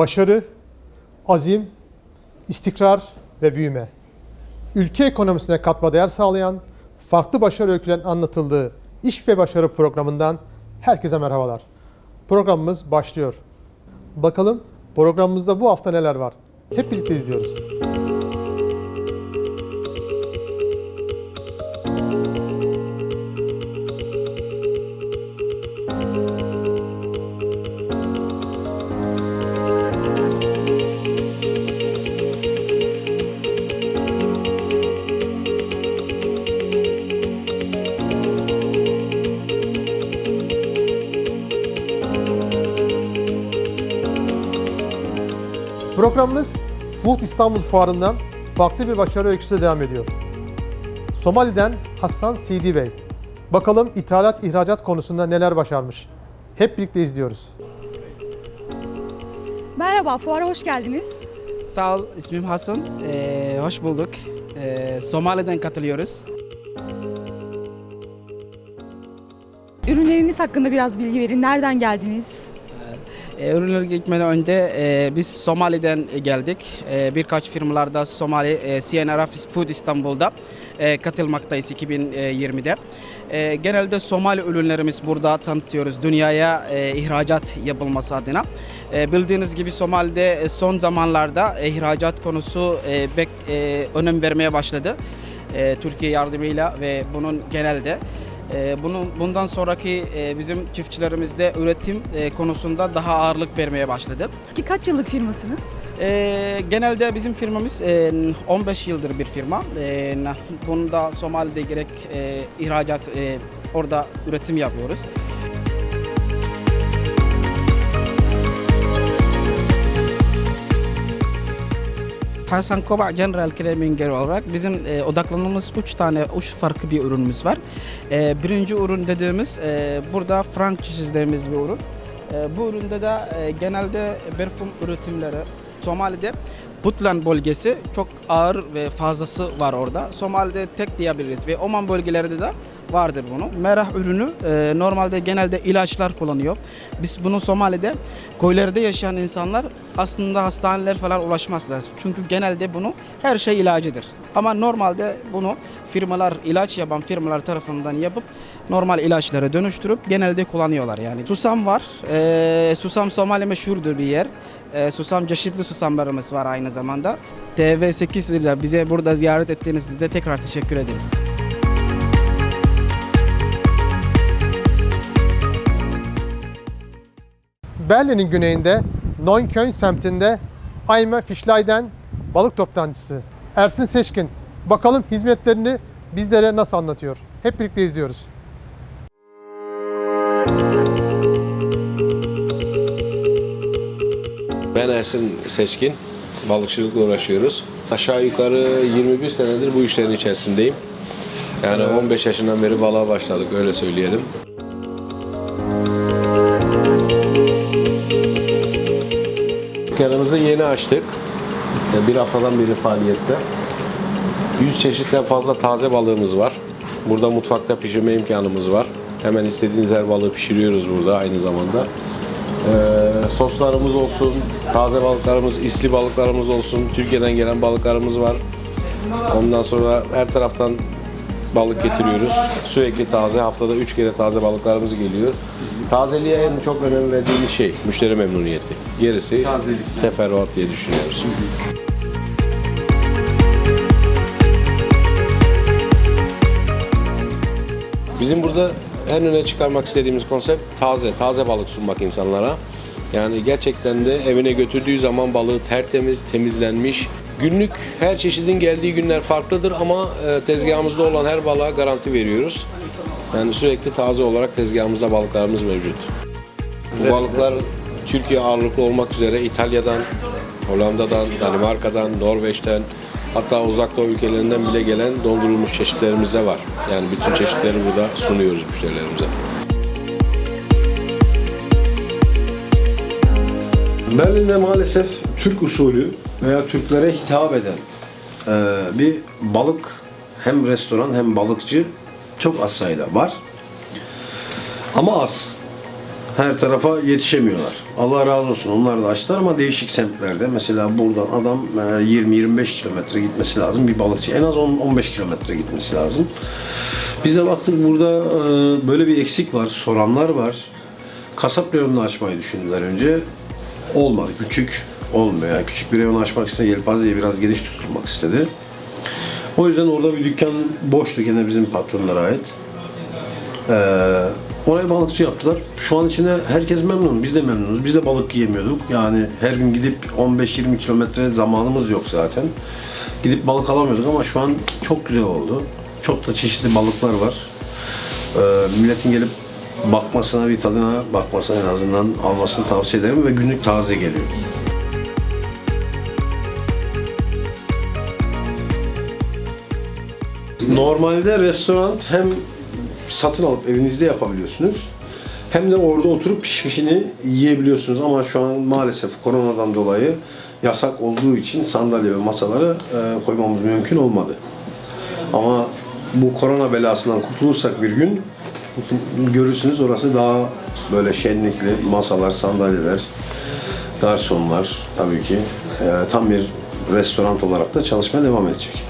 başarı, azim, istikrar ve büyüme. Ülke ekonomisine katma değer sağlayan, farklı başarı öykülerinin anlatıldığı İş ve Başarı programından herkese merhabalar. Programımız başlıyor. Bakalım programımızda bu hafta neler var? Hep birlikte izliyoruz. Programımız Food İstanbul Fuarı'ndan farklı bir başarı öyküsüyle devam ediyor. Somali'den Hasan Sidi Bey. Bakalım ithalat ihracat konusunda neler başarmış. Hep birlikte izliyoruz. Merhaba, fuara hoş geldiniz. Sağ ol, ismim Hasan. Ee, hoş bulduk. Ee, Somali'den katılıyoruz. Ürünleriniz hakkında biraz bilgi verin. Nereden geldiniz? Ee, ürünler gitmeden önce e, biz Somali'den geldik. E, birkaç firmalarda Somali, e, CNRF Food İstanbul'da e, katılmaktayız 2020'de. E, genelde Somali ürünlerimiz burada tanıtıyoruz dünyaya e, ihracat yapılması adına. E, bildiğiniz gibi Somali'de e, son zamanlarda e, ihracat konusu e, bek, e, önem vermeye başladı. E, Türkiye yardımıyla ve bunun genelde. Ee, Bunun bundan sonraki e, bizim çiftçilerimizde üretim e, konusunda daha ağırlık vermeye başladı. Ki kaç yıllık firmasınız? Ee, genelde bizim firmamız e, 15 yıldır bir firma. E, Bunda Somali'de gerek e, ihracat e, orada üretim yapıyoruz. Hasan Koba General Cleaning olarak bizim e, odaklanmamız 3 tane, 3 farklı bir ürünümüz var. E, birinci ürün dediğimiz e, burada franchise dediğimiz bir ürün. E, bu üründe de e, genelde parfüm üretimleri Somali'de Puntland bölgesi çok ağır ve fazlası var orada. Somali'de tek diyebiliriz ve Oman bölgelerinde de vardır bunu. Merah ürünü e, normalde genelde ilaçlar kullanıyor. Biz bunu Somali'de köylerde yaşayan insanlar aslında hastaneler falan ulaşmazlar. Çünkü genelde bunu her şey ilacıdır. Ama normalde bunu firmalar, ilaç yapan firmalar tarafından yapıp normal ilaçlara dönüştürüp genelde kullanıyorlar yani. Susam var. E, susam Somali meşhurdur bir yer. E, susam çeşitli susamlarımız var aynı zamanda. TV8 ile bize burada ziyaret ettiğinizde de tekrar teşekkür ederiz. Berlin'in güneyinde Neukölln semtinde Ayme Fişlay'den balık toptancısı Ersin Seçkin. Bakalım hizmetlerini bizlere nasıl anlatıyor. Hep birlikte izliyoruz. Ben Ersin Seçkin. Balıkçılıkla uğraşıyoruz. Aşağı yukarı 21 senedir bu işlerin içerisindeyim. Yani 15 yaşından beri balığa başladık öyle söyleyelim. Dükkanımızı yeni açtık. Bir haftadan beri faaliyette. 100 çeşitten fazla taze balığımız var. Burada mutfakta pişirme imkanımız var. Hemen istediğiniz her balığı pişiriyoruz burada aynı zamanda. Ee, soslarımız olsun, taze balıklarımız, isli balıklarımız olsun, Türkiye'den gelen balıklarımız var. Ondan sonra her taraftan balık getiriyoruz. Sürekli taze, haftada 3 kere taze balıklarımız geliyor. Tazeliğe en çok önem verdiğimiz şey müşteri memnuniyeti. Gerisi teferruat diye düşünüyoruz. Bizim burada en öne çıkarmak istediğimiz konsept taze, taze balık sunmak insanlara. Yani gerçekten de evine götürdüğü zaman balığı tertemiz, temizlenmiş. Günlük her çeşidin geldiği günler farklıdır ama e, tezgahımızda olan her balığa garanti veriyoruz. Yani sürekli taze olarak tezgahımızda balıklarımız mevcut. Bu balıklar Türkiye ağırlıklı olmak üzere İtalya'dan, Hollanda'dan, Danimarka'dan, Norveç'ten hatta uzak doğu ülkelerinden bile gelen dondurulmuş çeşitlerimiz de var. Yani bütün çeşitleri burada sunuyoruz müşterilerimize. Berlin'de maalesef Türk usulü veya Türklere hitap eden eee, bir balık hem restoran hem balıkçı çok az sayıda var. Ama az. Her tarafa yetişemiyorlar. Allah razı olsun onlar da açtılar ama değişik semtlerde. Mesela buradan adam e, 20-25 kilometre gitmesi lazım bir balıkçı. En az 10-15 kilometre gitmesi lazım. Biz de baktık burada e, böyle bir eksik var. Soranlar var. Kasap reyonunu açmayı düşündüler önce. Olmadı. Küçük olmuyor. Yani küçük bir reyon açmak istedi. Yelpazeyi biraz geniş tutulmak istedi. O yüzden orada bir dükkan boştu gene bizim patronlara ait. Ee, oraya balıkçı yaptılar. Şu an içinde herkes memnun. Biz de memnunuz. Biz de balık yiyemiyorduk. Yani her gün gidip 15-20 kilometre zamanımız yok zaten. Gidip balık alamıyorduk ama şu an çok güzel oldu. Çok da çeşitli balıklar var. Ee, milletin gelip bakmasına, bir tadına bakmasına en azından almasını tavsiye ederim ve günlük taze geliyor. Normalde restoran hem satın alıp evinizde yapabiliyorsunuz. Hem de orada oturup pişmişini yiyebiliyorsunuz ama şu an maalesef koronadan dolayı yasak olduğu için sandalye ve masaları e, koymamız mümkün olmadı. Ama bu korona belasından kurtulursak bir gün görürsünüz orası daha böyle şenlikli masalar, sandalyeler, garsonlar tabii ki e, tam bir restoran olarak da çalışmaya devam edecek.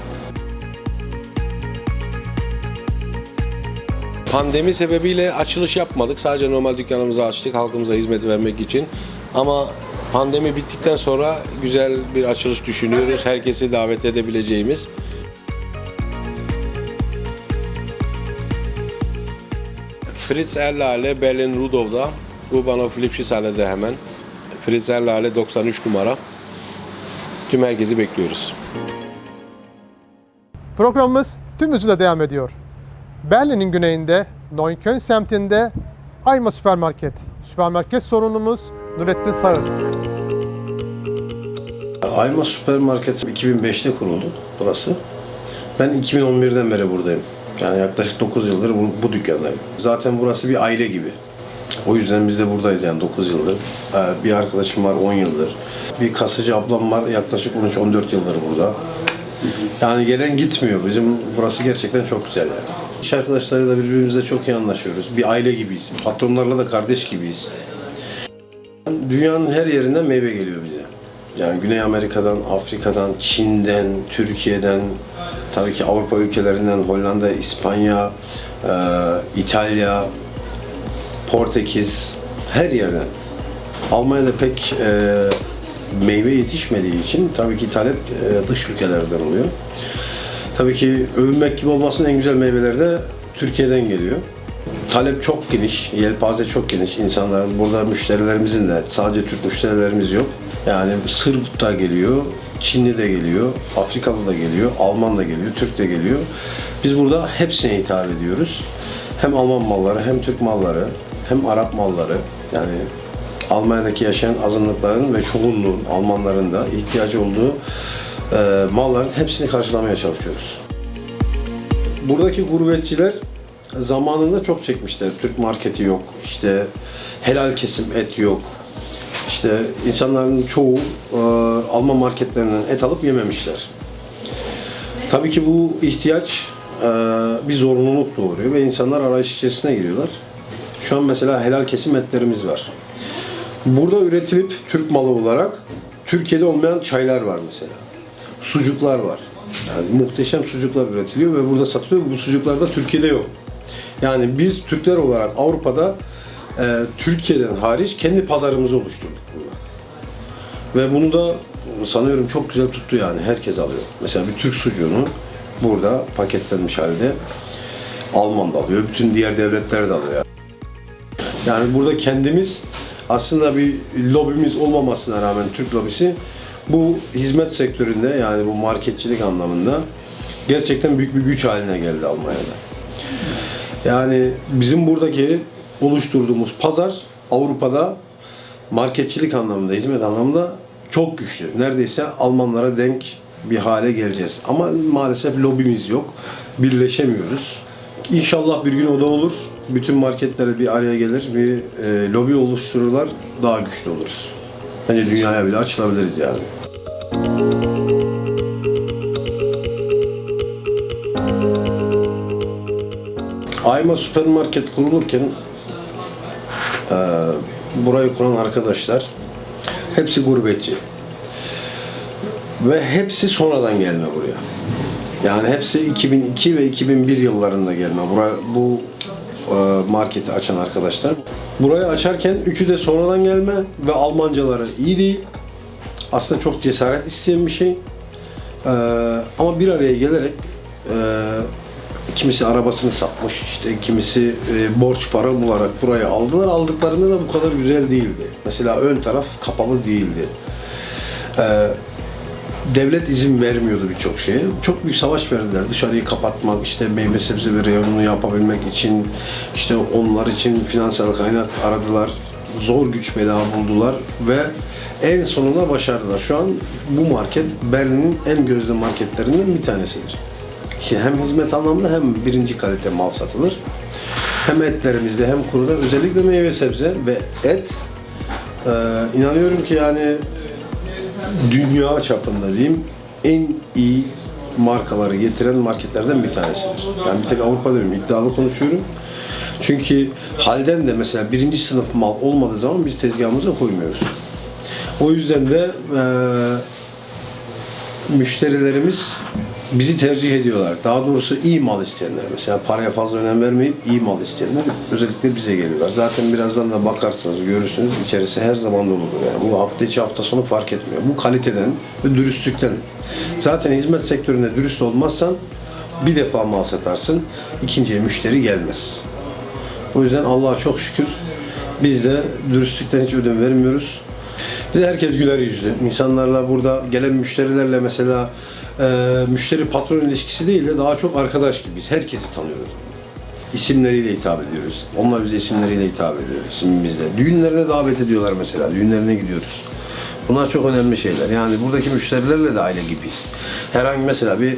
Pandemi sebebiyle açılış yapmadık. Sadece normal dükkanımızı açtık halkımıza hizmet vermek için. Ama pandemi bittikten sonra güzel bir açılış düşünüyoruz. Herkesi davet edebileceğimiz. Fritz Erlale Berlin Rudolf'da. Urbanov Lipschitz hemen. Fritz Erlale 93 numara. Tüm herkesi bekliyoruz. Programımız tüm hızıyla devam ediyor. Berlin'in güneyinde Neukölln semtinde Ayma Süpermarket. Süpermarket sorunumuz Nurettin Sağır. Ayma Süpermarket 2005'te kuruldu burası. Ben 2011'den beri buradayım. Yani yaklaşık 9 yıldır bu, bu dükkandayım. Zaten burası bir aile gibi. O yüzden biz de buradayız yani 9 yıldır. Ee, Bir arkadaşım var 10 yıldır. Bir kasacı ablam var yaklaşık 13-14 yıldır burada. Yani gelen gitmiyor. Bizim burası gerçekten çok güzel yani. İş arkadaşlarıyla birbirimizle çok iyi anlaşıyoruz. Bir aile gibiyiz. Patronlarla da kardeş gibiyiz. Dünyanın her yerinden meyve geliyor bize. Yani Güney Amerika'dan, Afrika'dan, Çin'den, Türkiye'den, tabii ki Avrupa ülkelerinden, Hollanda, İspanya, e, İtalya, Portekiz, her yerden. Almanya'da pek e, meyve yetişmediği için tabii ki talep e, dış ülkelerden oluyor. Tabii ki övünmek gibi olmasın en güzel meyveler de Türkiye'den geliyor. Talep çok geniş, yelpaze çok geniş. İnsanlar burada müşterilerimizin de sadece Türk müşterilerimiz yok. Yani Sırp da geliyor, Çinli de geliyor, Afrikalı da geliyor, Alman da geliyor, Türk de geliyor. Biz burada hepsine hitap ediyoruz. Hem Alman malları, hem Türk malları, hem Arap malları. Yani Almanya'daki yaşayan azınlıkların ve çoğunluğun, Almanların da ihtiyacı olduğu e, malların hepsini karşılamaya çalışıyoruz. Buradaki gurbetçiler zamanında çok çekmişler. Türk marketi yok, işte helal kesim et yok. İşte insanların çoğu e, Alman marketlerinden et alıp yememişler. Tabii ki bu ihtiyaç e, bir zorunluluk doğuruyor ve insanlar arayış içerisine giriyorlar. Şu an mesela helal kesim etlerimiz var. Burada üretilip Türk malı olarak Türkiye'de olmayan çaylar var mesela. Sucuklar var. Yani muhteşem sucuklar üretiliyor ve burada satılıyor. Bu sucuklar da Türkiye'de yok. Yani biz Türkler olarak Avrupa'da e, Türkiye'den hariç kendi pazarımızı oluşturduk burada. Ve bunu da sanıyorum çok güzel tuttu yani. Herkes alıyor. Mesela bir Türk sucuğunu burada paketlenmiş halde Alman da alıyor. Bütün diğer devletler de alıyor. Yani burada kendimiz aslında bir lobimiz olmamasına rağmen Türk lobisi bu hizmet sektöründe yani bu marketçilik anlamında gerçekten büyük bir güç haline geldi Almanya'da. Yani bizim buradaki oluşturduğumuz pazar Avrupa'da marketçilik anlamında, hizmet anlamında çok güçlü. Neredeyse Almanlara denk bir hale geleceğiz. Ama maalesef lobimiz yok. Birleşemiyoruz. İnşallah bir gün o da olur. Bütün marketler bir araya gelir, bir e, lobi oluştururlar, daha güçlü oluruz. Bence dünyaya bile açılabiliriz yani. Ayma süpermarket kurulurken Ee, burayı kuran arkadaşlar hepsi gurbetçi. Ve hepsi sonradan gelme buraya. Yani hepsi 2002 ve 2001 yıllarında gelme. Buraya, bu e, marketi açan arkadaşlar. Burayı açarken üçü de sonradan gelme ve Almancaları iyi değil. Aslında çok cesaret isteyen bir şey. Ee, ama bir araya gelerek e, kimisi arabasını satmış, işte kimisi e, borç para bularak burayı aldılar. Aldıklarında da bu kadar güzel değildi. Mesela ön taraf kapalı değildi. Ee, devlet izin vermiyordu birçok şeye. Çok büyük savaş verdiler. Dışarıyı kapatmak, işte meyve sebze ve reyonunu yapabilmek için, işte onlar için finansal kaynak aradılar. Zor güç bela buldular ve en sonunda başardılar. Şu an bu market Berlin'in en gözde marketlerinden bir tanesidir. Hem hizmet anlamında hem birinci kalite mal satılır. Hem etlerimizde hem kuruda özellikle meyve sebze ve et ee, inanıyorum ki yani dünya çapında diyeyim en iyi markaları getiren marketlerden bir tanesidir. Yani bir tek Avrupa diyorum, iddialı konuşuyorum. Çünkü halden de mesela birinci sınıf mal olmadığı zaman biz tezgahımıza koymuyoruz. O yüzden de eee, müşterilerimiz bizi tercih ediyorlar. Daha doğrusu iyi mal isteyenler. Mesela paraya fazla önem vermeyip iyi mal isteyenler özellikle bize geliyorlar. Zaten birazdan da bakarsınız, görürsünüz. içerisi her zaman doludur. Yani bu hafta içi hafta sonu fark etmiyor. Bu kaliteden ve dürüstlükten. Zaten hizmet sektöründe dürüst olmazsan bir defa mal satarsın, ikinciye müşteri gelmez. O yüzden Allah'a çok şükür biz de dürüstlükten hiç ödün vermiyoruz. Bir herkes güler yüzlü. İnsanlarla burada gelen müşterilerle mesela e, müşteri patron ilişkisi değil de daha çok arkadaş gibiyiz. Herkesi tanıyoruz. İsimleriyle hitap ediyoruz. Onlar bize isimleriyle hitap ediyor, isimimizle. Düğünlerine davet ediyorlar mesela. Düğünlerine gidiyoruz. Bunlar çok önemli şeyler. Yani buradaki müşterilerle de aile gibiyiz. Herhangi mesela bir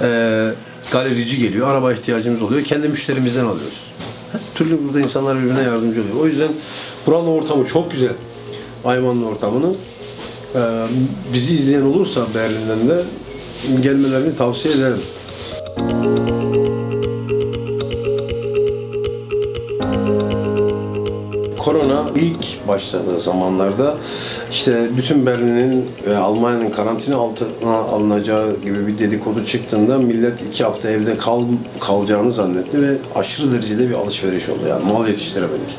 e, galerici geliyor, araba ihtiyacımız oluyor. Kendi müşterimizden alıyoruz. Her türlü burada insanlar birbirine yardımcı oluyor. O yüzden buranın ortamı çok güzel. Ayman'ın ortamını. Ee, bizi izleyen olursa Berlin'den de gelmelerini tavsiye ederim. Korona ilk başladığı zamanlarda işte bütün Berlin'in ve Almanya'nın karantina altına alınacağı gibi bir dedikodu çıktığında millet iki hafta evde kal, kalacağını zannetti ve aşırı derecede bir alışveriş oldu. Yani mal yetiştiremedik.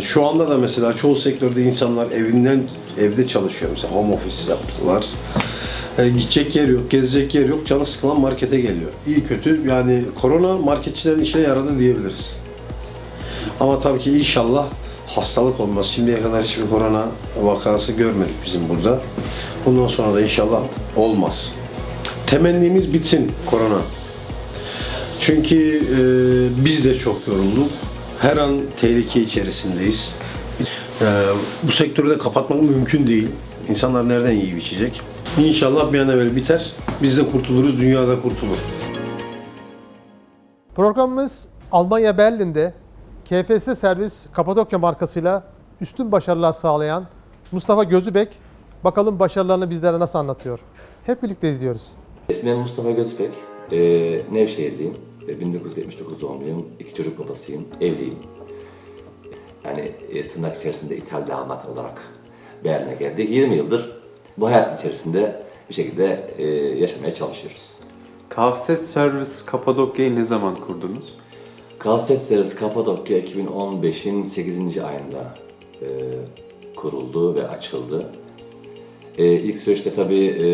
Şu anda da mesela çoğu sektörde insanlar evinden evde çalışıyor mesela home office yaptılar. E, gidecek yer yok, gezecek yer yok, canı sıkılan markete geliyor. İyi kötü yani korona marketçilerin işine yaradı diyebiliriz. Ama tabii ki inşallah hastalık olmaz. Şimdiye kadar hiçbir korona vakası görmedik bizim burada. Bundan sonra da inşallah olmaz. Temennimiz bitsin korona. Çünkü e, biz de çok yorulduk. Her an tehlike içerisindeyiz. E, bu sektörü de kapatmak mümkün değil. İnsanlar nereden yiyip içecek? İnşallah bir an evvel biter. Biz de kurtuluruz, dünya da kurtulur. Programımız Almanya Berlin'de KFS Servis Kapadokya markasıyla üstün başarılar sağlayan Mustafa Gözübek bakalım başarılarını bizlere nasıl anlatıyor. Hep birlikte izliyoruz. İsmim Mustafa Gözbek. Ee, Nevşehirliyim. Ee, 1979 doğumluyum. İki çocuk babasıyım. Evliyim. Yani e, tırnak içerisinde ithal damat olarak Berlin'e geldik. 20 yıldır bu hayat içerisinde bir şekilde e, yaşamaya çalışıyoruz. Kafset Servis Kapadokya'yı ne zaman kurdunuz? Kalset Servis Kapadokya 2015'in 8. ayında e, kuruldu ve açıldı. E, ilk süreçte tabii e,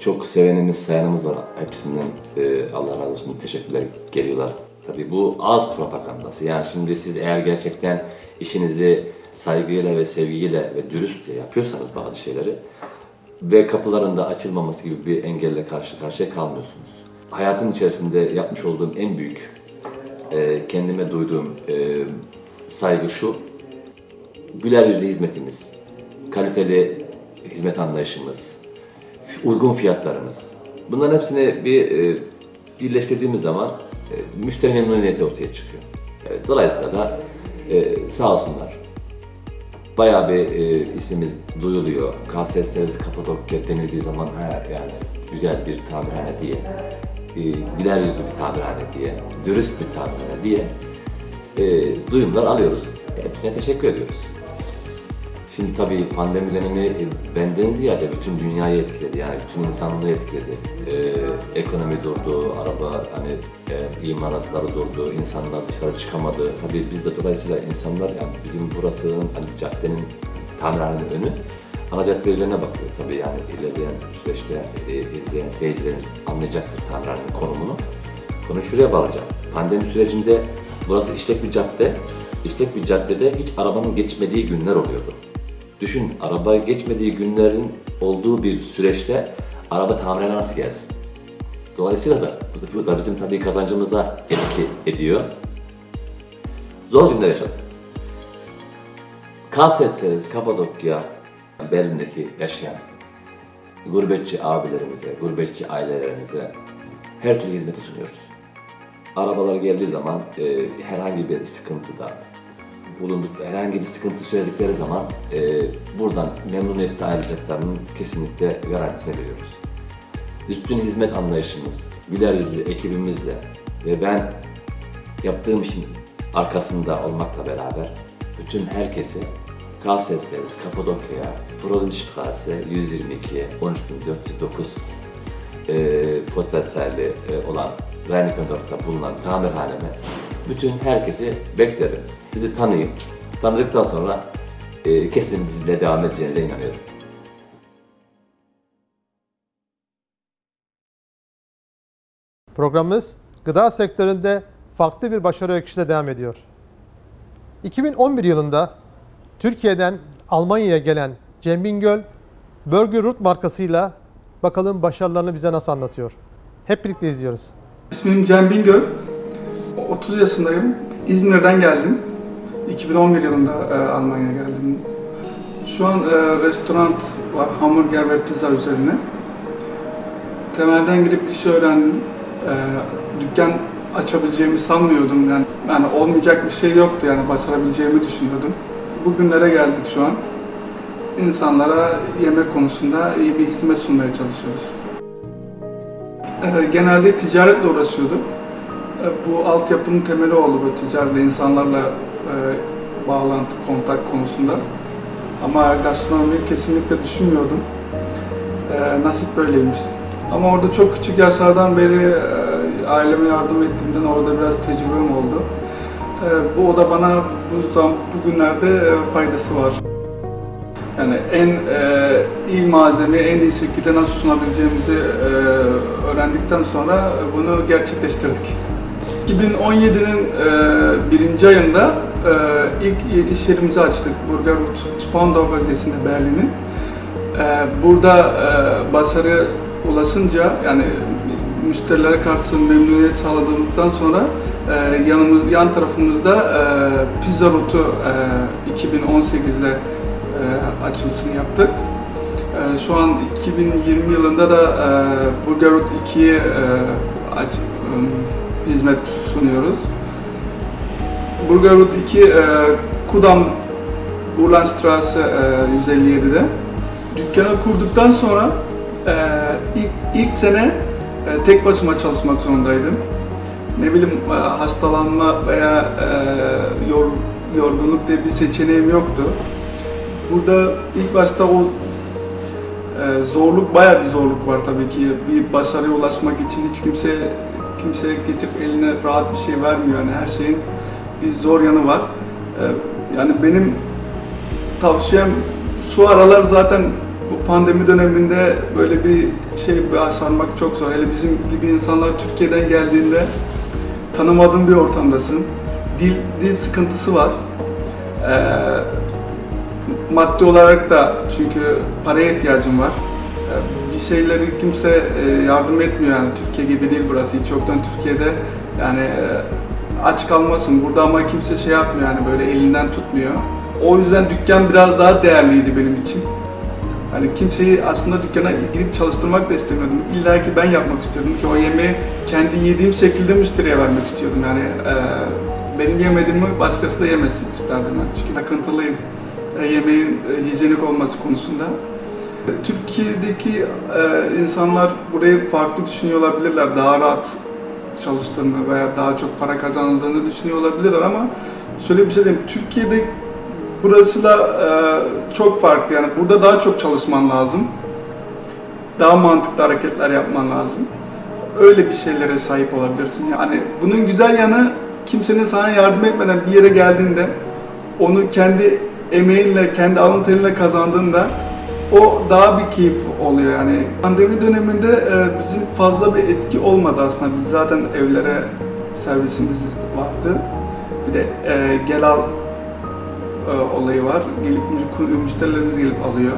çok sevenimiz, sayanımız var. Hepsinden e, Allah razı olsun teşekkürler geliyorlar. Tabii bu az propagandası. Yani şimdi siz eğer gerçekten işinizi saygıyla ve sevgiyle ve dürüstçe yapıyorsanız bazı şeyleri ve kapıların da açılmaması gibi bir engelle karşı karşıya kalmıyorsunuz. Hayatın içerisinde yapmış olduğum en büyük e, kendime duyduğum e, saygı şu, güler yüzlü hizmetimiz, kaliteli hizmet anlayışımız, uygun fiyatlarımız. Bunların hepsini bir e, birleştirdiğimiz zaman e, müşteri memnuniyeti ortaya çıkıyor. Evet, dolayısıyla da e, sağ olsunlar. Bayağı bir e, ismimiz duyuluyor. KSS Servis Kapadokya denildiği zaman ha, yani güzel bir tamirhane diye, e, güler yüzlü bir tamirhane diye, dürüst bir tamirhane diye e, duyumlar alıyoruz. Hepsine teşekkür ediyoruz. Şimdi tabii pandemi dönemi e, benden ziyade bütün dünyayı etkiledi yani bütün insanlığı etkiledi. Ee, ekonomi durdu, araba hani e, imalatları durdu, insanlar dışarı çıkamadı. Tabii biz de dolayısıyla insanlar yani bizim burasının hani caddenin tamirhanenin önü ana cadde üzerine bakıyor. Tabii yani ilerleyen süreçte e, izleyen seyircilerimiz anlayacaktır tamirhanenin konumunu. Konu şuraya bağlayacağım. Pandemi sürecinde burası işlek bir cadde. İşlek bir caddede hiç arabanın geçmediği günler oluyordu. Düşün, araba geçmediği günlerin olduğu bir süreçte araba tamirine nasıl gelsin? Dolayısıyla da, bu da bizim tabii kazancımıza etki ediyor. Zor günler yaşadık. Kavsetseniz Kapadokya, Berlin'deki yaşayan gurbetçi abilerimize, gurbetçi ailelerimize her türlü hizmeti sunuyoruz. Arabalar geldiği zaman e, herhangi bir sıkıntıda, bulundukları herhangi bir sıkıntı söyledikleri zaman e, buradan memnuniyetle ayrılacaklarının kesinlikle garantisini veriyoruz. Üstün hizmet anlayışımız, güler yüzlü ekibimizle ve ben yaptığım işin arkasında olmakla beraber bütün herkesi Kavseslerimiz Kapadokya'ya, Provinzstraße 122 13409 e, potansiyelli e, olan Reinickendorf'ta bulunan tamirhaneme bütün herkesi beklerim. Bizi tanıyın. Tanıdıktan sonra e, kesin bizle devam edeceğinize inanıyorum. Programımız gıda sektöründe farklı bir başarı öyküsüyle devam ediyor. 2011 yılında Türkiye'den Almanya'ya gelen Cem Bingöl, Burger Root markasıyla bakalım başarılarını bize nasıl anlatıyor. Hep birlikte izliyoruz. İsmim Cem Bingöl. 30 yaşındayım. İzmir'den geldim. 2011 yılında e, Almanya'ya geldim. Şu an e, restoran var, hamburger ve pizza üzerine. Temelden gidip iş öğrendim. E, dükkan açabileceğimi sanmıyordum. Yani, yani olmayacak bir şey yoktu yani başarabileceğimi düşünüyordum. Bugünlere geldik şu an. İnsanlara yemek konusunda iyi bir hizmet sunmaya çalışıyoruz. Ee, genelde ticaretle uğraşıyordum. Ee, Bu altyapının temeli oldu bu ticaretle insanlarla e, bağlantı, kontak konusunda. Ama gastronomiyi kesinlikle düşünmüyordum. Ee, nasip böyleymiş. Ama orada çok küçük yaşlardan beri e, aileme yardım ettiğimden orada biraz tecrübem oldu. Ee, bu o da bana bu zam bugünlerde e, faydası var. Yani en e, iyi malzemeyi en iyi şekilde nasıl sunabileceğimizi e, öğrendikten sonra bunu gerçekleştirdik. 2017'nin e, birinci ayında e, ilk iş yerimizi açtık Burgerut, Spandau bölgesinde Berlin'in. E, burada e, başarı ulaşınca yani müşterilere karşı memnuniyet sağladığımızdan sonra e, yanımız, yan tarafımızda e, Pizza Root'u e, 2018'de e, açılışını yaptık. E, şu an 2020 yılında da e, Burger Root 2'ye e, aç, e, hizmet sunuyoruz. Burger Root 2 e, Kudam Burlandstraße e, 157'de. Dükkanı kurduktan sonra e, ilk, ilk sene e, tek başıma çalışmak zorundaydım. Ne bileyim e, hastalanma veya yor, yorgunluk diye bir seçeneğim yoktu. Burada ilk başta o zorluk, bayağı bir zorluk var tabii ki. Bir başarıya ulaşmak için hiç kimse kimse getirip eline rahat bir şey vermiyor. Yani her şeyin bir zor yanı var. E, yani benim tavsiyem şu aralar zaten bu pandemi döneminde böyle bir şey başarmak çok zor. Hele bizim gibi insanlar Türkiye'den geldiğinde tanımadığın bir ortamdasın. Dil, dil sıkıntısı var. Ee, maddi olarak da çünkü paraya ihtiyacım var. Bir şeyleri kimse e, yardım etmiyor yani Türkiye gibi değil burası. Hiç yoktan Türkiye'de yani e, aç kalmasın. Burada ama kimse şey yapmıyor yani böyle elinden tutmuyor. O yüzden dükkan biraz daha değerliydi benim için. Hani kimseyi aslında dükkana girip çalıştırmak da istemiyordum. İlla ki ben yapmak istiyordum ki o yemeği kendi yediğim şekilde müşteriye vermek istiyordum. Yani e, benim yemediğimi başkası da yemesin isterdim ben. Çünkü takıntılıyım e, yemeğin e, hijyenik olması konusunda. Türkiye'deki e, insanlar burayı farklı düşünüyor olabilirler. Daha rahat çalıştığını veya daha çok para kazanıldığını düşünüyor olabilirler ama şöyle bir şey diyeyim. Türkiye'de burasıyla e, çok farklı. Yani burada daha çok çalışman lazım. Daha mantıklı hareketler yapman lazım. Öyle bir şeylere sahip olabilirsin. Yani bunun güzel yanı kimsenin sana yardım etmeden bir yere geldiğinde onu kendi emeğinle, kendi alın terinle kazandığında o daha bir keyif oluyor yani. Pandemi döneminde e, bizim fazla bir etki olmadı aslında. Biz zaten evlere servisimiz vardı. Bir de e, gel al e, olayı var. Gelip mü- müşterilerimiz gelip alıyor.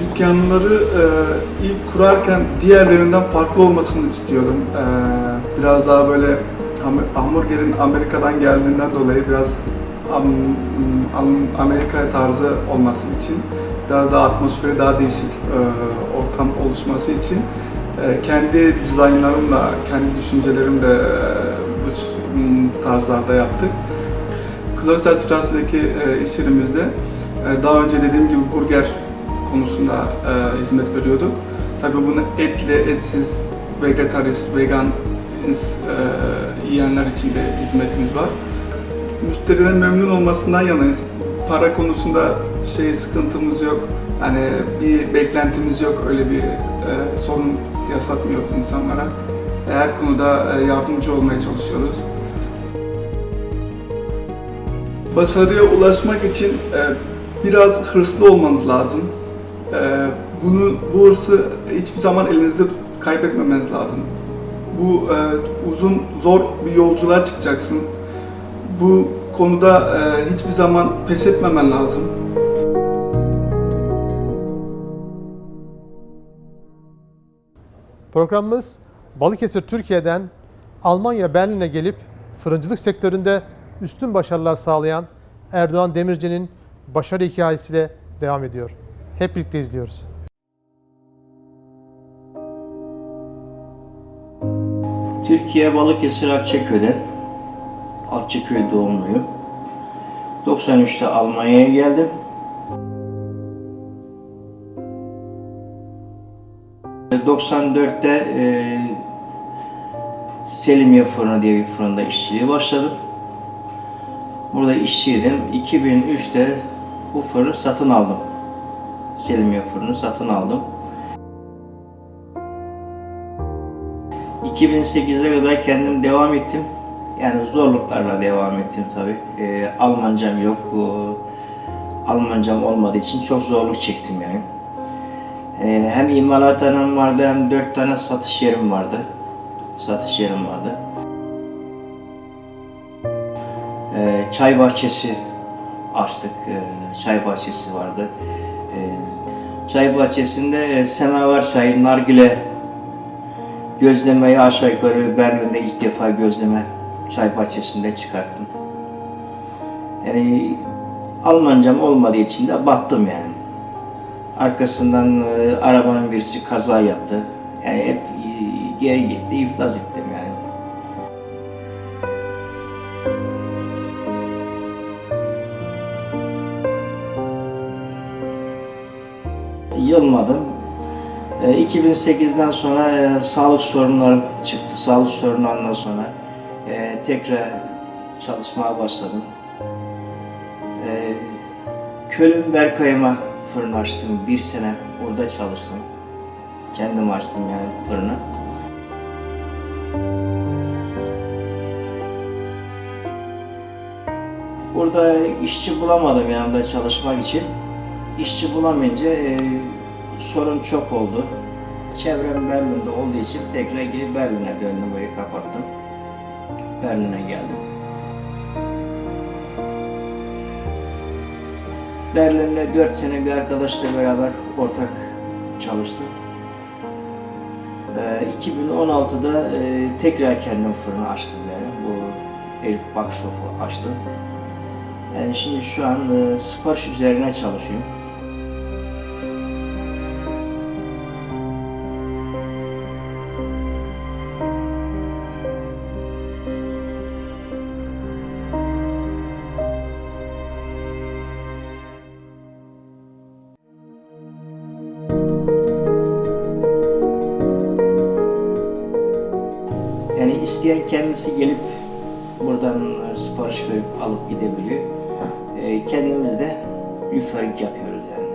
Dükkanları e, ilk kurarken diğerlerinden farklı olmasını istiyordum. E, biraz daha böyle ham- hamburgerin Amerika'dan geldiğinden dolayı biraz Amerika tarzı olması için biraz daha atmosferi daha değişik e, ortam oluşması için e, kendi dizaynlarımla, kendi düşüncelerimle e, bu tarzlarda yaptık. Klosterstrasse'deki e, iş daha önce dediğim gibi burger konusunda hizmet veriyorduk. Tabii bunu etli, etsiz, vegetarist, vegan yiyenler için de hizmetimiz var. Müşterinin memnun olmasından yanayız. Para konusunda şey sıkıntımız yok. Hani bir beklentimiz yok. Öyle bir e, sorun yaşatmıyoruz insanlara. Her konuda e, yardımcı olmaya çalışıyoruz. Başarıya ulaşmak için e, biraz hırslı olmanız lazım. E, bunu bu hırsı hiçbir zaman elinizde kaybetmemeniz lazım. Bu e, uzun zor bir yolculuğa çıkacaksın. Bu konuda e, hiçbir zaman pes etmemen lazım. Programımız Balıkesir Türkiye'den Almanya Berlin'e gelip fırıncılık sektöründe üstün başarılar sağlayan Erdoğan Demirci'nin başarı hikayesiyle devam ediyor. Hep birlikte izliyoruz. Türkiye Balıkesir Akçaköy'den. Akçaköy doğumluyum. 93'te Almanya'ya geldim. E, 94'te e, Selimiye Fırını diye bir fırında işçiliğe başladım. Burada işçiydim. 2003'te bu fırını satın aldım. Selimiye Fırını satın aldım. 2008'e kadar kendim devam ettim. Yani zorluklarla devam ettim tabi. Almancam yok. Ee, Almancam olmadığı için çok zorluk çektim yani. Ee, hem imalathanem vardı hem dört tane satış yerim vardı. Satış yerim vardı. Ee, çay bahçesi açtık. Ee, çay bahçesi vardı. Ee, çay bahçesinde e, semaver çayı, nargile Gözlemeyi aşağı yukarı Berlin'de ilk defa gözleme çay bahçesinde çıkarttım. Yani Almancam olmadığı için de battım yani. Arkasından e, arabanın birisi kaza yaptı. Yani hep e, geri gitti, iflas ettim yani. Yılmadım. E, 2008'den sonra e, sağlık sorunlarım çıktı. Sağlık sorunlarından sonra e, tekrar çalışmaya başladım. E, Köln Berkay'ıma fırın açtım. Bir sene orada çalıştım. Kendim açtım yani fırını. Orada işçi bulamadım yanımda çalışmak için. İşçi bulamayınca e, sorun çok oldu. Çevrem Berlin'de olduğu için tekrar geri Berlin'e döndüm, burayı kapattım. Berlin'e geldim. Berlin'de 4 sene bir arkadaşla beraber ortak çalıştım. Ee, 2016'da e, tekrar kendim fırını açtım yani. Bu Elif Bakşof'u açtım. Yani şimdi şu an e, sipariş üzerine çalışıyorum. Kendisi gelip buradan e, sipariş verip alıp gidebiliyor. E, kendimiz de referring yapıyoruz yani.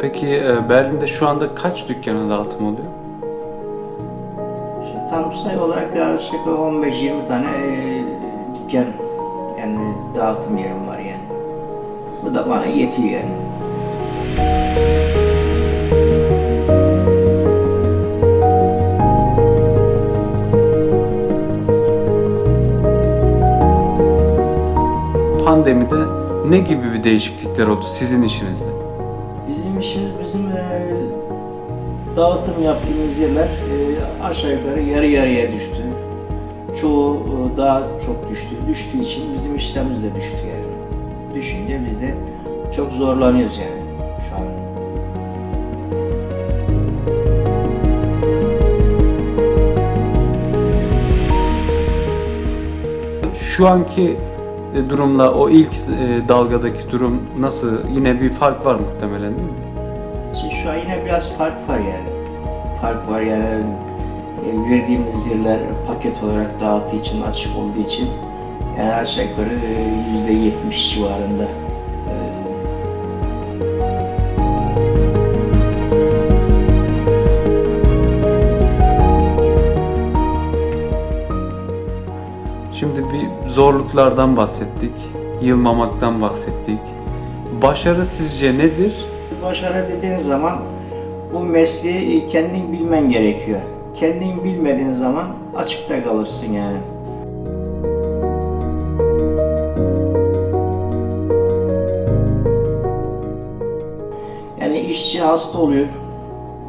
Peki e, Berlin'de şu anda kaç dükkana dağıtım oluyor? Şimdi tam sayı olarak yaklaşık 15-20 tane e, dükkan yani dağıtım yerim var da bana yetiyor. Pandemide ne gibi bir değişiklikler oldu sizin işinizde? Bizim işimiz bizim e, dağıtım yaptığımız yerler e, aşağı yukarı yarı yarıya düştü. Çoğu e, daha çok düştü. Düştüğü için bizim işlerimiz de düştü yani. Düşünce biz de çok zorlanıyoruz yani şu an. Şu anki e, durumla o ilk e, dalgadaki durum nasıl? Yine bir fark var muhtemelen değil mi? Şimdi şu an yine biraz fark var yani. Fark var yani e, verdiğimiz yerler paket olarak dağıttığı için, açık olduğu için yani aşağı yukarı e, yüzde yetmiş civarında Şimdi bir zorluklardan bahsettik, yılmamaktan bahsettik. Başarı sizce nedir? Başarı dediğin zaman bu mesleği kendin bilmen gerekiyor. Kendin bilmediğin zaman açıkta kalırsın yani. Yani işçi hasta oluyor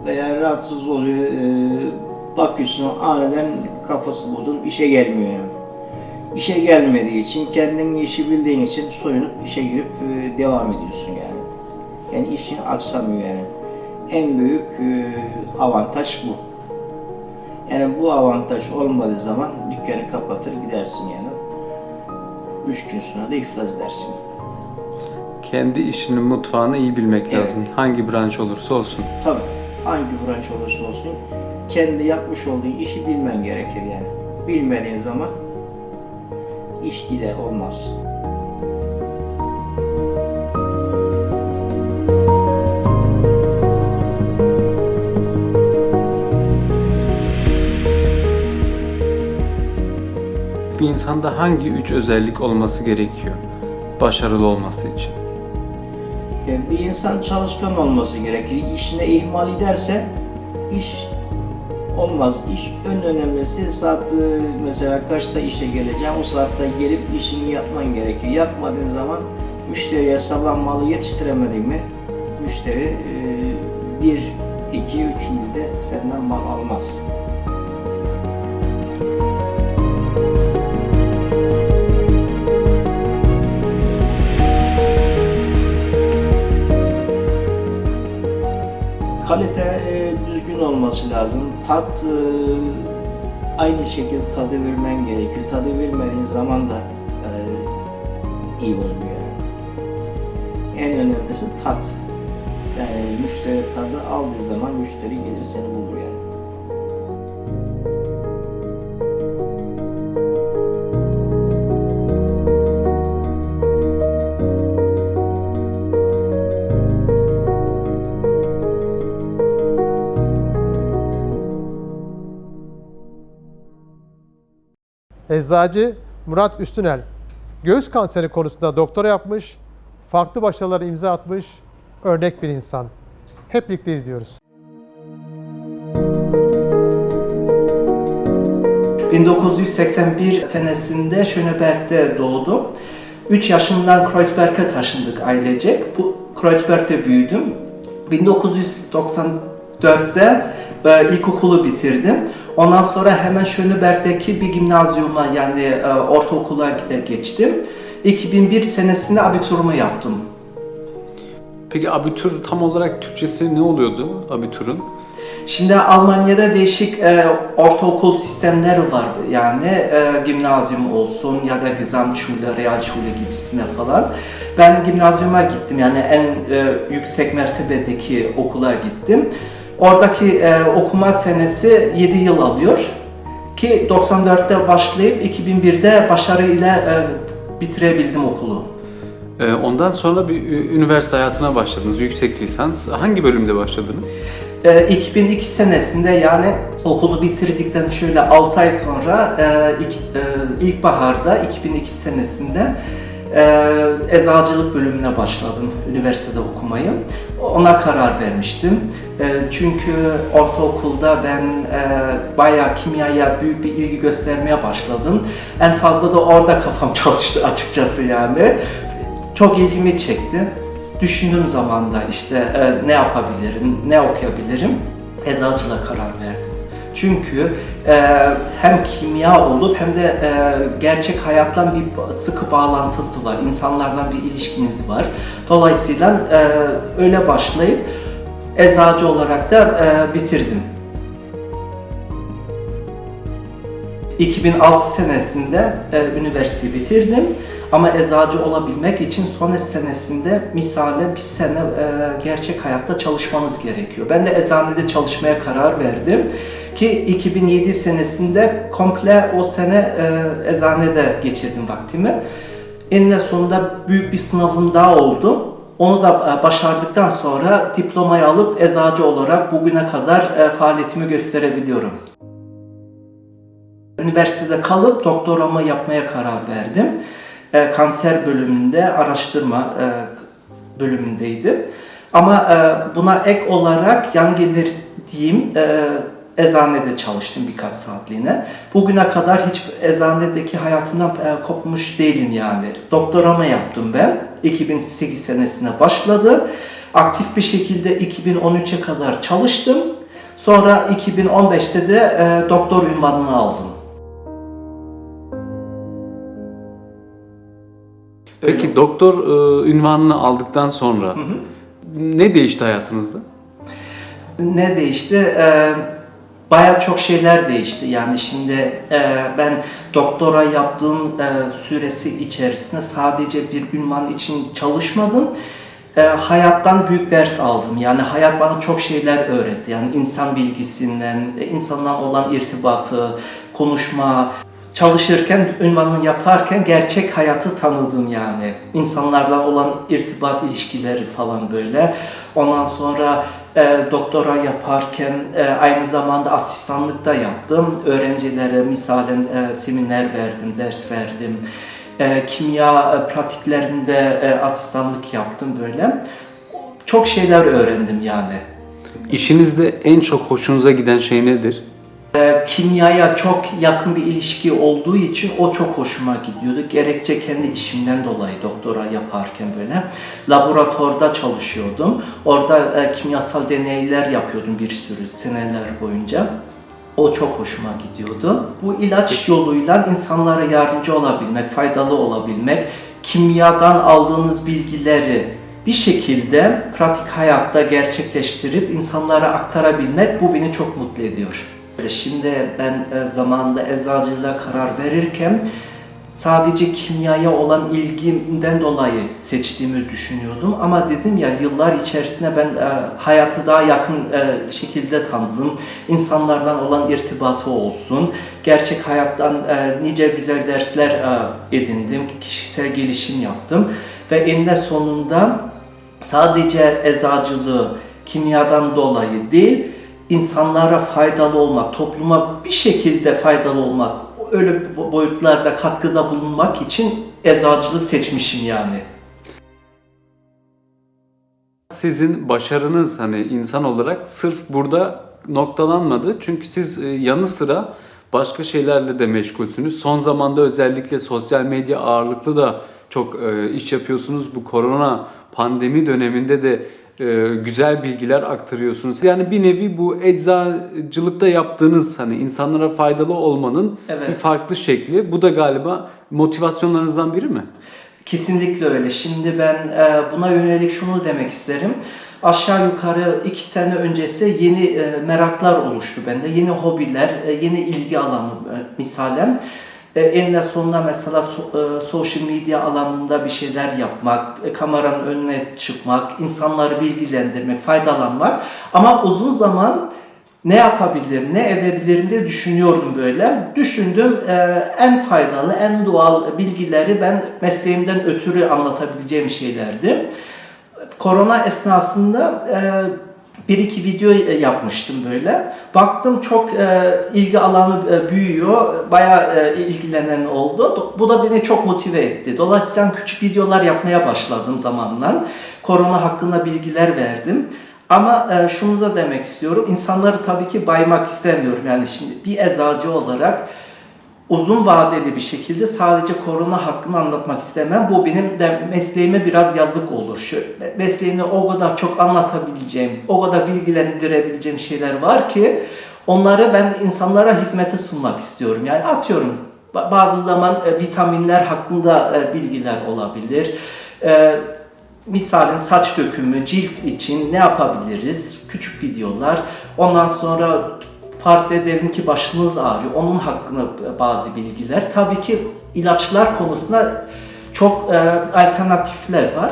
veya rahatsız oluyor. Ee, bakıyorsun aniden kafası bozulup işe gelmiyor yani. İşe gelmediği için, kendin işi bildiğin için soyunup işe girip e, devam ediyorsun yani. Yani işin aksamıyor yani. En büyük e, avantaj bu. Yani bu avantaj olmadığı zaman dükkanı kapatır gidersin yani. Üç gün sonra da iflas edersin. Kendi işinin mutfağını iyi bilmek Evet. lazım. Hangi branş olursa olsun. Tabii hangi branş olursa olsun kendi yapmış olduğun işi bilmen gerekir yani. Bilmediğin zaman iş gider olmaz. Bir insanda hangi üç özellik olması gerekiyor başarılı olması için? Bir insan çalışkan olması gerekir. İşine ihmal ederse iş olmaz. İş en önemlisi saat e, mesela kaçta işe geleceğim o saatte gelip işini yapman gerekir. Yapmadığın zaman müşteriye sabah malı yetiştiremedin mi müşteri e, bir, iki, üçüncü de senden mal almaz. Tat e, aynı şekilde tadı vermen gerekiyor. Tadı vermediğin zaman da e, iyi olmuyor. En önemlisi tat. Yani müşteri tadı aldığı zaman müşteri gelir seni bulur yani. Eczacı Murat Üstünel göğüs kanseri konusunda doktora yapmış, farklı başarılara imza atmış, örnek bir insan. Hep birlikte izliyoruz. 1981 senesinde Schöneberg'de doğdum. 3 yaşımdan Kreuzberg'e taşındık ailecek. Bu Kreuzberg'de büyüdüm. 1994'te e, ilkokulu bitirdim. Ondan sonra hemen Schöneberg'deki bir gimnazyuma yani e, ortaokula e, geçtim. 2001 senesinde abiturumu yaptım. Peki abitür tam olarak Türkçesi ne oluyordu abitürün? Şimdi Almanya'da değişik e, ortaokul sistemleri var yani e, gimnazyum olsun ya da Gesamtschule, Realschule gibisine falan. Ben gimnazyuma gittim yani en e, yüksek mertebedeki okula gittim. Oradaki e, okuma senesi 7 yıl alıyor ki 94'te başlayıp 2001'de başarıyla e, bitirebildim okulu. Ee, Ondan sonra bir üniversite hayatına başladınız, yüksek lisans. Hangi bölümde başladınız? E, 2002 senesinde yani okulu bitirdikten şöyle 6 ay sonra e, ilk, e, ilkbaharda 2002 senesinde e, eczacılık bölümüne başladım üniversitede okumayı. Ona karar vermiştim. E, çünkü ortaokulda ben e, bayağı kimyaya büyük bir ilgi göstermeye başladım. En fazla da orada kafam çalıştı açıkçası yani. Çok ilgimi çekti. Düşündüğüm zaman da işte e, ne yapabilirim, ne okuyabilirim, eczacılığa karar verdim. Çünkü e, hem kimya olup hem de e, gerçek hayatla bir sıkı bağlantısı var. İnsanlarla bir ilişkiniz var. Dolayısıyla e, öyle başlayıp eczacı olarak da e, bitirdim. 2006 senesinde e, üniversiteyi bitirdim. Ama eczacı olabilmek için son senesinde misale bir sene e, gerçek hayatta çalışmanız gerekiyor. Ben de eczanede çalışmaya karar verdim ki 2007 senesinde komple o sene e, eczanede geçirdim vaktimi. Eninde sonunda büyük bir sınavım daha oldu. Onu da e, başardıktan sonra diplomayı alıp eczacı olarak bugüne kadar e, faaliyetimi gösterebiliyorum. Üniversitede kalıp doktoramı yapmaya karar verdim. E, kanser bölümünde araştırma bölümündeydim. Ama buna ek olarak yan gelir diyeyim e, eczanede çalıştım birkaç saatliğine. Bugüne kadar hiç eczanedeki hayatımdan e, kopmuş değilim yani. Doktoramı yaptım ben. 2008 senesine başladı. Aktif bir şekilde 2013'e kadar çalıştım. Sonra 2015'te de e, doktor ünvanını aldım. Peki doktor e, ünvanını aldıktan sonra ne değişti hayatınızda? Ne değişti? Ee, Baya çok şeyler değişti. Yani şimdi e, ben doktora yaptığım e, süresi içerisinde sadece bir ünvan için çalışmadım. E, hayattan büyük ders aldım. Yani hayat bana çok şeyler öğretti. Yani insan bilgisinden, e, insanla olan irtibatı, konuşma, çalışırken, ünvanını yaparken gerçek hayatı tanıdım yani. İnsanlarla olan irtibat ilişkileri falan böyle. Ondan sonra e, doktora yaparken e, aynı zamanda asistanlık da yaptım. Öğrencilere misalen e, seminer verdim, ders verdim. E, kimya e, pratiklerinde e, asistanlık yaptım böyle. Çok şeyler öğrendim yani. İşinizde en çok hoşunuza giden şey nedir? E, kimyaya çok yakın bir ilişki olduğu için o çok hoşuma gidiyordu. Gerekçe kendi işimden dolayı doktora yaparken böyle. Laboratuvarda çalışıyordum. Orada e, kimyasal deneyler yapıyordum bir sürü seneler boyunca. O çok hoşuma gidiyordu. Bu ilaç yoluyla insanlara yardımcı olabilmek, faydalı olabilmek, kimyadan aldığınız bilgileri bir şekilde pratik hayatta gerçekleştirip insanlara aktarabilmek bu beni çok mutlu ediyor. Şimdi ben e, zamanında eczacılığa karar verirken sadece kimyaya olan ilgimden dolayı seçtiğimi düşünüyordum. Ama dedim ya yıllar içerisinde ben e, hayatı daha yakın e, şekilde tanıdım. İnsanlardan olan irtibatı olsun. Gerçek hayattan e, nice güzel dersler e, edindim. Kişisel gelişim yaptım. Ve eninde sonunda sadece eczacılığı kimyadan dolayı değil, insanlara faydalı olmak, topluma bir şekilde faydalı olmak, öyle boyutlarda katkıda bulunmak için eczacılığı seçmişim yani. Sizin başarınız hani insan olarak sırf burada noktalanmadı. Çünkü siz e, yanı sıra başka şeylerle de meşgulsünüz. Son zamanda özellikle sosyal medya ağırlıklı da çok e, iş yapıyorsunuz. Bu korona pandemi döneminde de güzel bilgiler aktarıyorsunuz. Yani bir nevi bu eczacılıkta yaptığınız hani insanlara faydalı olmanın Evet. bir farklı şekli. Bu da galiba motivasyonlarınızdan biri mi? Kesinlikle öyle. Şimdi ben e, buna yönelik şunu demek isterim. aşağı yukarı iki sene öncesi yeni e, meraklar oluştu bende. Yeni hobiler, e, yeni ilgi alanı e, misalen. E, eninde sonunda mesela so- e, social media alanında bir şeyler yapmak, e, kameranın önüne çıkmak, insanları bilgilendirmek, faydalanmak. Ama uzun zaman ne yapabilirim, ne edebilirim diye düşünüyorum böyle. Düşündüm e, en faydalı, en doğal bilgileri ben mesleğimden ötürü anlatabileceğim şeylerdi. Korona esnasında e, bir iki video e, yapmıştım böyle. Baktım çok e, ilgi alanı e, büyüyor. Bayağı e, ilgilenen oldu. Bu da beni çok motive etti. Dolayısıyla küçük videolar yapmaya başladım zamanla. Korona hakkında bilgiler verdim. Ama e, şunu da demek istiyorum. İnsanları tabii ki baymak istemiyorum. Yani şimdi bir eczacı olarak uzun vadeli bir şekilde sadece korona hakkını anlatmak istemem. Bu benim de mesleğime biraz yazık olur. Şu mesleğimde o kadar çok anlatabileceğim, o kadar bilgilendirebileceğim şeyler var ki onları ben insanlara hizmete sunmak istiyorum. Yani atıyorum ba- bazı zaman e, vitaminler hakkında e, bilgiler olabilir. E, Misalin saç dökümü, cilt için ne yapabiliriz? Küçük videolar. Ondan sonra farz edelim ki başınız ağrıyor. Onun hakkında bazı bilgiler. Tabii ki ilaçlar konusunda çok e, alternatifler var.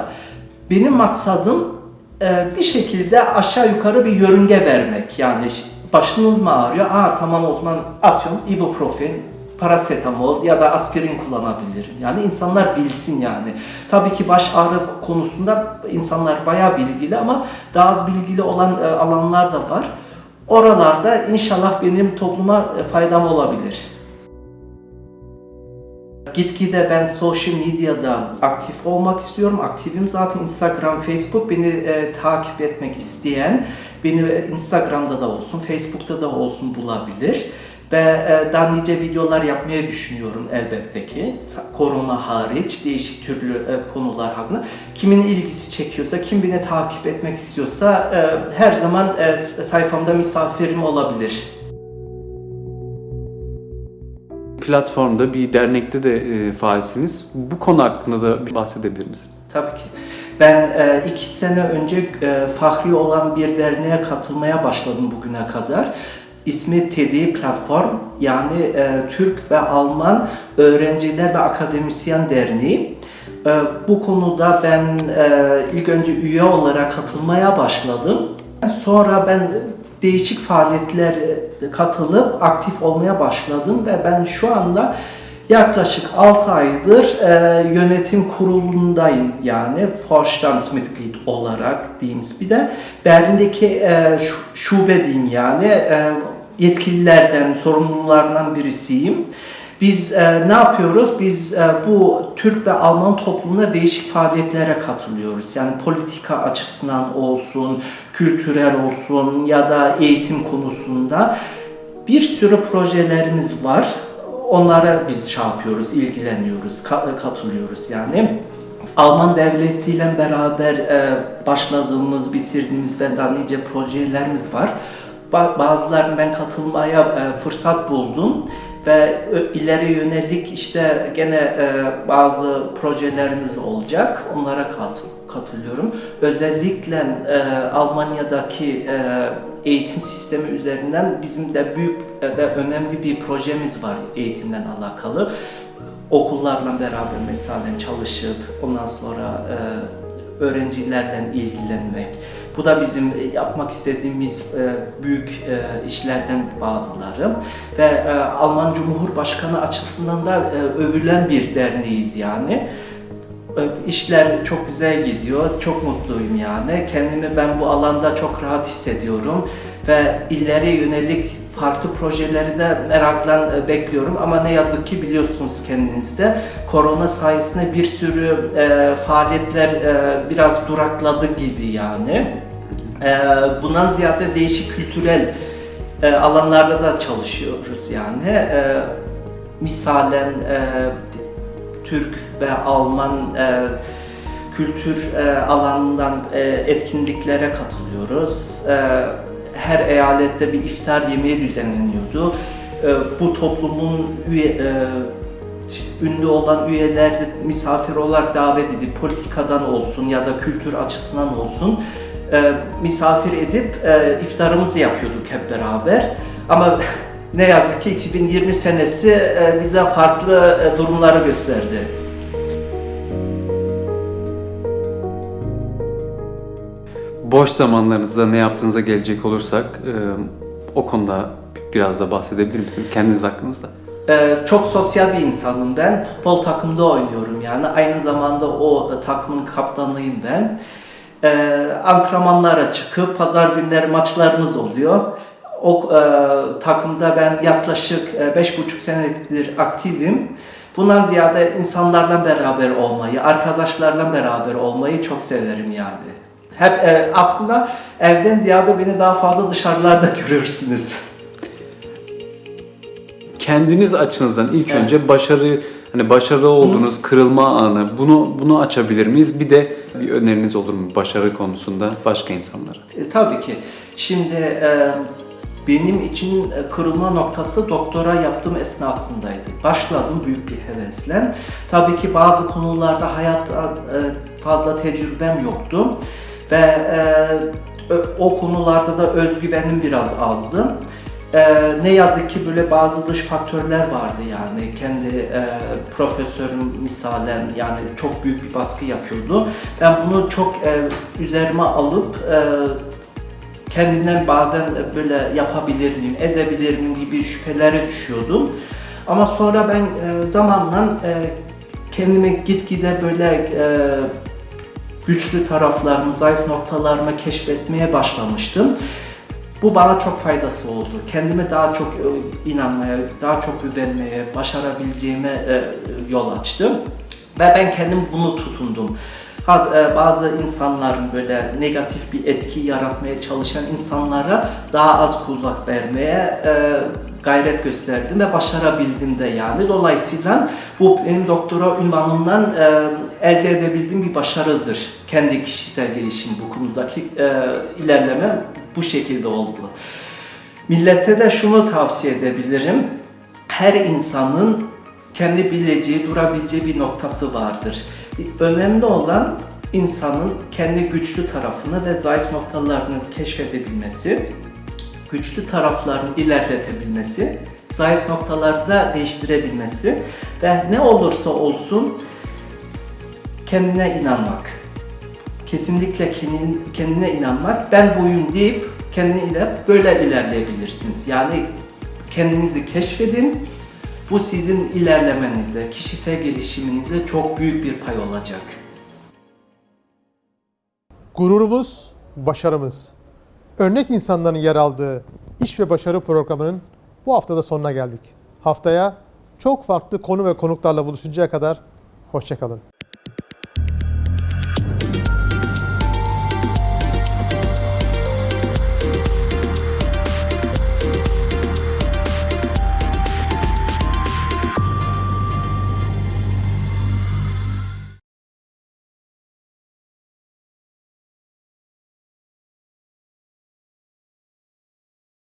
Benim maksadım e, bir şekilde aşağı yukarı bir yörünge vermek. Yani başınız mı ağrıyor? Aa tamam o zaman atıyorum ibuprofen, parasetamol ya da aspirin kullanabilirim. Yani insanlar bilsin yani. Tabii ki baş ağrı konusunda insanlar bayağı bilgili ama daha az bilgili olan e, alanlar da var. Oralarda inşallah benim topluma e, faydam olabilir. Gitgide ben social medyada aktif olmak istiyorum. Aktifim zaten Instagram, Facebook. Beni e, takip etmek isteyen beni Instagram'da da olsun, Facebook'ta da olsun bulabilir. Ve e, daha nice videolar yapmayı düşünüyorum elbette ki. Korona hariç değişik türlü e, konular hakkında. Kimin ilgisi çekiyorsa, kim beni takip etmek istiyorsa e, her zaman sayfamda misafirim olabilir. Platformda bir dernekte de faalsiniz. Bu konu hakkında da bir bahsedebilir misiniz? Tabii ki. Ben e, iki sene önce e, fahri olan bir derneğe katılmaya başladım bugüne kadar. İsmi TEDI Platform yani e, Türk ve Alman Öğrenciler ve Akademisyen Derneği. E, bu konuda ben e, ilk önce üye olarak katılmaya başladım. Sonra ben değişik faaliyetlere katılıp aktif olmaya başladım ve ben şu anda yaklaşık 6 aydır e, yönetim kurulundayım yani Vorstandsmitglied olarak diyeyim bir de Berlin'deki e, şu- şube diyeyim yani e, yetkililerden, sorumlulardan birisiyim. Biz e, ne yapıyoruz? Biz e, bu Türk ve Alman toplumuna değişik faaliyetlere katılıyoruz. Yani politika açısından olsun, kültürel olsun ya da eğitim konusunda bir sürü projelerimiz var. Onlara biz şey yapıyoruz, ilgileniyoruz, ka- katılıyoruz yani. Alman devletiyle beraber e, başladığımız, bitirdiğimiz ve daha nice projelerimiz var. Ba- Bazılarını ben katılmaya e, fırsat buldum ve ileri yönelik işte gene e, bazı projelerimiz olacak. Onlara kat- katılıyorum. Özellikle e, Almanya'daki eğitim sistemi üzerinden bizim de büyük ve önemli bir projemiz var eğitimden alakalı. Okullarla beraber mesela çalışıp ondan sonra öğrencilerle ilgilenmek. Bu da bizim e, yapmak istediğimiz e, büyük e, işlerden bazıları ve Alman Cumhurbaşkanı açısından da övülen bir derneğiz yani. İşler çok güzel gidiyor, çok mutluyum yani. Kendimi ben bu alanda çok rahat hissediyorum ve ileri yönelik farklı projeleri de merakla e, bekliyorum ama ne yazık ki biliyorsunuz kendinizde korona sayesinde bir sürü e, faaliyetler e, biraz durakladı gibi yani. E, bundan ziyade değişik kültürel e, alanlarda da çalışıyoruz yani. E, misalen e, Türk ve Alman e, kültür e, alanından e, etkinliklere katılıyoruz. E, her eyalette bir iftar yemeği düzenleniyordu. E, bu toplumun üye, e, ünlü olan üyeler misafir olarak davet edip politikadan olsun ya da kültür açısından olsun e, misafir edip e, iftarımızı yapıyorduk hep beraber. Ama ne yazık ki 2020 senesi bize farklı durumları gösterdi. Boş zamanlarınızda ne yaptığınıza gelecek olursak e, o konuda biraz da bahsedebilir misiniz kendiniz hakkınızda? Ee, çok sosyal bir insanım ben. Futbol takımda oynuyorum yani. Aynı zamanda o e, takımın kaptanıyım ben. Antrenmanlara çıkıp pazar günleri maçlarımız oluyor. O e, takımda ben yaklaşık e, beş buçuk senedir aktifim. Bundan ziyade insanlarla beraber olmayı, arkadaşlarla beraber olmayı çok severim yani. Hep e, aslında evden ziyade beni daha fazla dışarılarda görürsünüz. Kendiniz açınızdan ilk Evet. önce başarı hani başarılı olduğunuz kırılma anı bunu bunu açabilir miyiz? Bir de bir öneriniz olur mu başarı konusunda başka insanlara? E, tabii ki. Şimdi e, benim için e, kırılma noktası doktora yaptığım esnasındaydı. Başladım büyük bir hevesle. Tabii ki bazı konularda hayatta e, fazla tecrübem yoktu ve e, o konularda da özgüvenim biraz azdı. E, ne yazık ki böyle bazı dış faktörler vardı yani kendi e, profesörüm misalen yani çok büyük bir baskı yapıyordu. Ben bunu çok e, üzerime alıp e, kendimden bazen böyle yapabilir miyim, edebilir miyim gibi şüphelere düşüyordum. Ama sonra ben e, zamanla e, kendimi gitgide böyle e, güçlü taraflarımı, zayıf noktalarımı keşfetmeye başlamıştım. Bu bana çok faydası oldu. Kendime daha çok e, inanmaya, daha çok güvenmeye, başarabileceğime e, yol açtı. Ve ben kendim bunu tutundum. Ha, e, bazı insanların böyle negatif bir etki yaratmaya çalışan insanlara daha az kulak vermeye gayret gösterdim ve başarabildim de yani. Dolayısıyla bu benim doktora ünvanımdan e, elde edebildiğim bir başarıdır. Kendi kişisel gelişim bu konudaki e, ilerleme bu şekilde oldu. Millete de şunu tavsiye edebilirim. Her insanın kendi bileceği, durabileceği bir noktası vardır. Önemli olan insanın kendi güçlü tarafını ve zayıf noktalarını keşfedebilmesi, güçlü taraflarını ilerletebilmesi, zayıf noktaları da değiştirebilmesi ve ne olursa olsun kendine inanmak. Kesinlikle kendin- kendine inanmak. Ben buyum deyip kendine böyle ilerleyebilirsiniz. Yani kendinizi keşfedin. Bu sizin ilerlemenize, kişisel gelişiminize çok büyük bir pay olacak. Gururumuz, başarımız. Örnek insanların yer aldığı iş ve başarı programının bu haftada sonuna geldik. Haftaya çok farklı konu ve konuklarla buluşuncaya kadar hoşçakalın.